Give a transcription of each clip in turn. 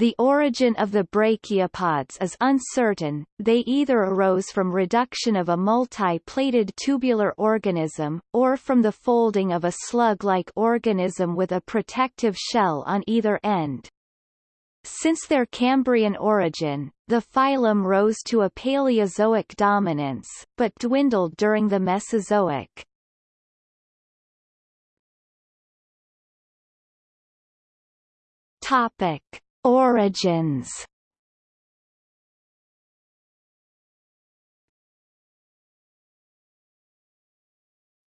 The origin of the brachiopods is uncertain, they either arose from reduction of a multi-plated tubular organism, or from the folding of a slug-like organism with a protective shell on either end. Since their Cambrian origin, the phylum rose to a Paleozoic dominance, but dwindled during the Mesozoic. Topic. Origins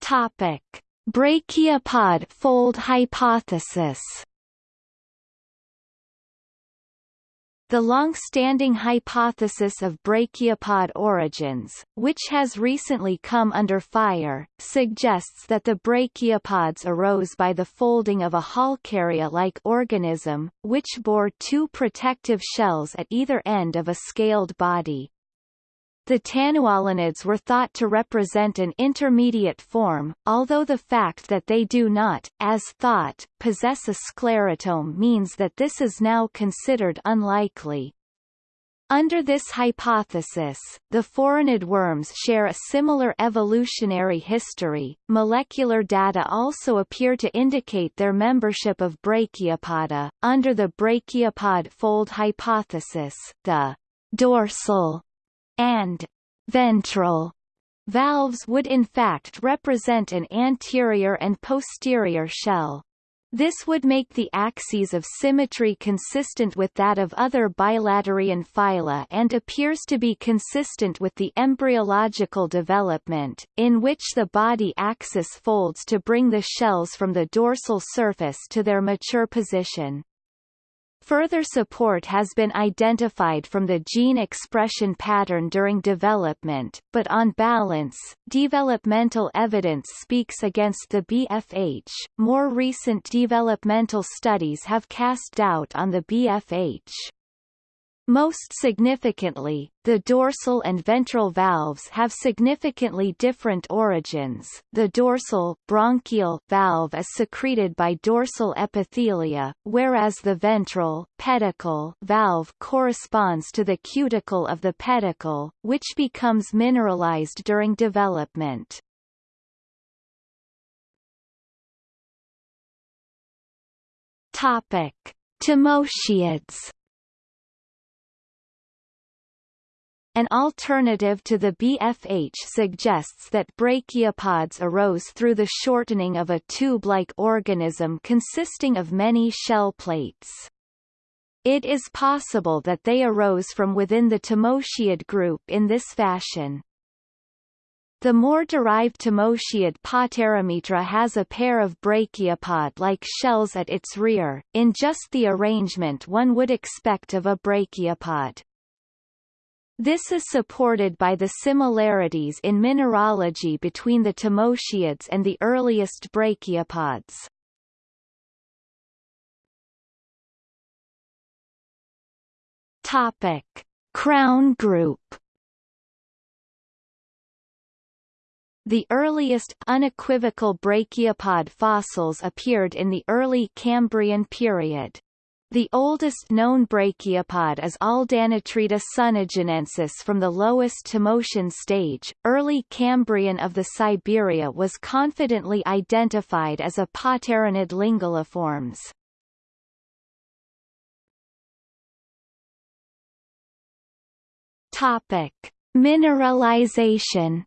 Topic: Brachiopod fold hypothesis. The long-standing hypothesis of brachiopod origins, which has recently come under fire, suggests that the brachiopods arose by the folding of a Halkieria-like organism, which bore two protective shells at either end of a scaled body. The Tannuolinids were thought to represent an intermediate form, although the fact that they do not, as thought, possess a scleritome means that this is now considered unlikely. Under this hypothesis, the phoronid worms share a similar evolutionary history. Molecular data also appear to indicate their membership of Brachiopoda. Under the brachiopod fold hypothesis, the dorsal and ventral valves would in fact represent an anterior and posterior shell. This would make the axes of symmetry consistent with that of other bilaterian phyla and appears to be consistent with the embryological development, in which the body axis folds to bring the shells from the dorsal surface to their mature position. Further support has been identified from the gene expression pattern during development, but on balance, developmental evidence speaks against the BFH. More recent developmental studies have cast doubt on the BFH. Most significantly, the dorsal and ventral valves have significantly different origins. The dorsal brachial valve is secreted by dorsal epithelia, whereas the ventral pedicle valve corresponds to the cuticle of the pedicle, which becomes mineralized during development. Topic: Tommotiids An alternative to the BFH suggests that brachiopods arose through the shortening of a tube-like organism consisting of many shell plates. It is possible that they arose from within the Tommotiid group in this fashion. The more derived Tommotiid Paterimitra has a pair of brachiopod-like shells at its rear, in just the arrangement one would expect of a brachiopod. This is supported by the similarities in mineralogy between the Tommotiids and the earliest brachiopods. Topic: Crown group. The earliest, unequivocal brachiopod fossils appeared in the early Cambrian period. The oldest known brachiopod is Aldanotreta sunnaginensis from the lowest Tommotian stage. Early Cambrian of the Siberia was confidently identified as a Paterinid Lingulliformes. Topic: Mineralization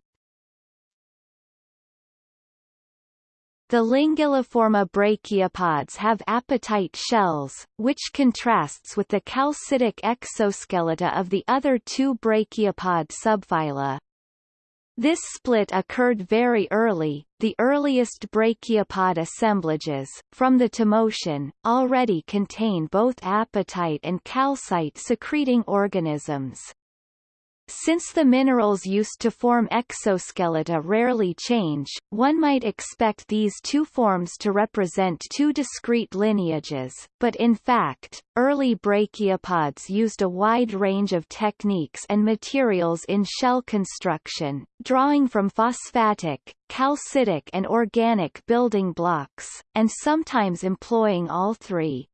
The Lingulliforma brachiopods have apatite shells, which contrasts with the calcitic exoskeleta of the other two brachiopod subphyla. This split occurred very early, the earliest brachiopod assemblages, from the Tommotian, already contain both apatite and calcite secreting organisms. Since the minerals used to form exoskeleta rarely change, one might expect these two forms to represent two discrete lineages, but in fact, early brachiopods used a wide range of techniques and materials in shell construction, drawing from phosphatic, calcitic and organic building blocks, and sometimes employing all three.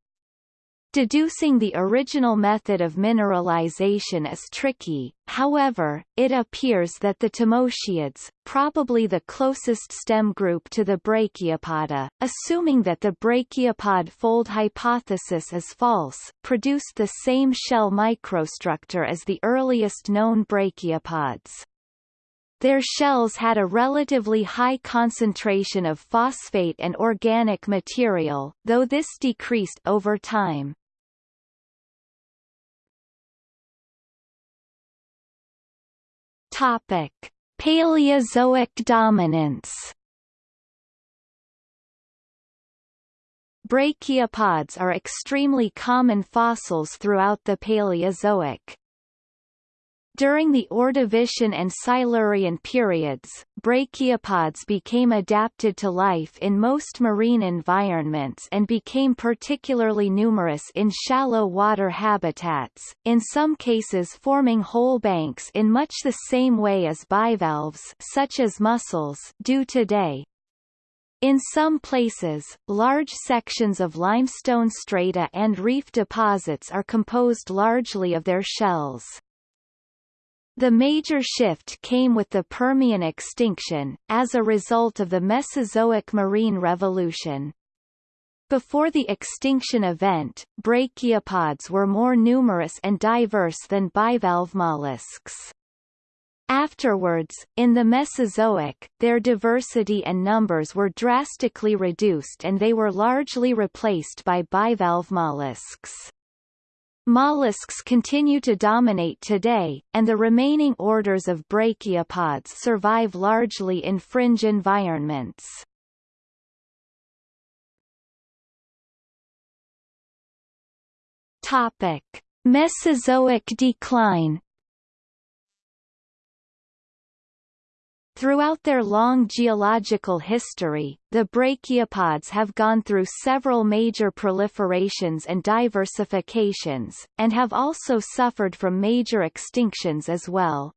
Deducing the original method of mineralization is tricky, however, it appears that the Tommotiids, probably the closest stem group to the Brachiopoda, assuming that the brachiopod fold hypothesis is false, produced the same shell microstructure as the earliest known brachiopods. Their shells had a relatively high concentration of phosphate and organic material, though this decreased over time. Topic: Paleozoic dominance. Brachiopods are extremely common fossils throughout the Paleozoic. During the Ordovician and Silurian periods, brachiopods became adapted to life in most marine environments and became particularly numerous in shallow water habitats, in some cases forming whole banks in much the same way as bivalves such as mussels do today. In some places, large sections of limestone strata and reef deposits are composed largely of their shells. The major shift came with the Permian extinction, as a result of the Mesozoic marine revolution. Before the extinction event, brachiopods were more numerous and diverse than bivalve mollusks. Afterwards, in the Mesozoic, their diversity and numbers were drastically reduced and they were largely replaced by bivalve mollusks. Mollusks continue to dominate today, and the remaining orders of brachiopods survive largely in fringe environments. Topic: Mesozoic decline Throughout their long geological history, the brachiopods have gone through several major proliferations and diversifications, and have also suffered from major extinctions as well.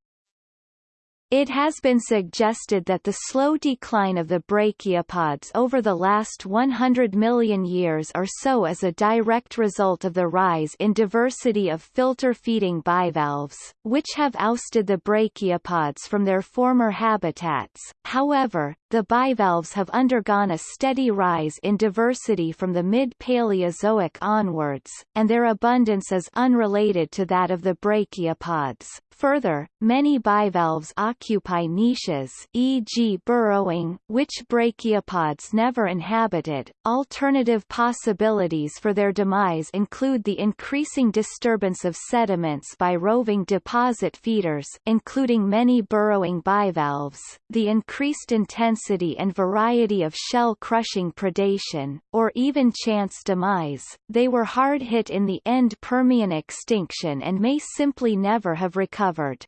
It has been suggested that the slow decline of the brachiopods over the last 100 million years or so is a direct result of the rise in diversity of filter-feeding bivalves, which have ousted the brachiopods from their former habitats. However, the bivalves have undergone a steady rise in diversity from the mid-Paleozoic onwards, and their abundance is unrelated to that of the brachiopods. Further, many bivalves occupy niches e.g. burrowing, which brachiopods never inhabited. Alternative possibilities for their demise include the increasing disturbance of sediments by roving deposit feeders including many burrowing bivalves, the increased intensity and variety of shell-crushing predation, or even chance demise. They were hard hit in the end Permian extinction and may simply never have recovered covered.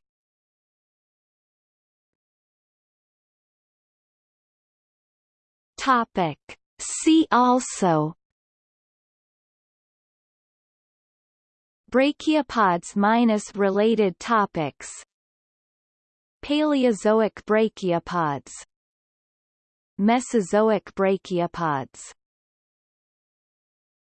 Topic. See also Brachiopods minus related topics Paleozoic brachiopods Mesozoic brachiopods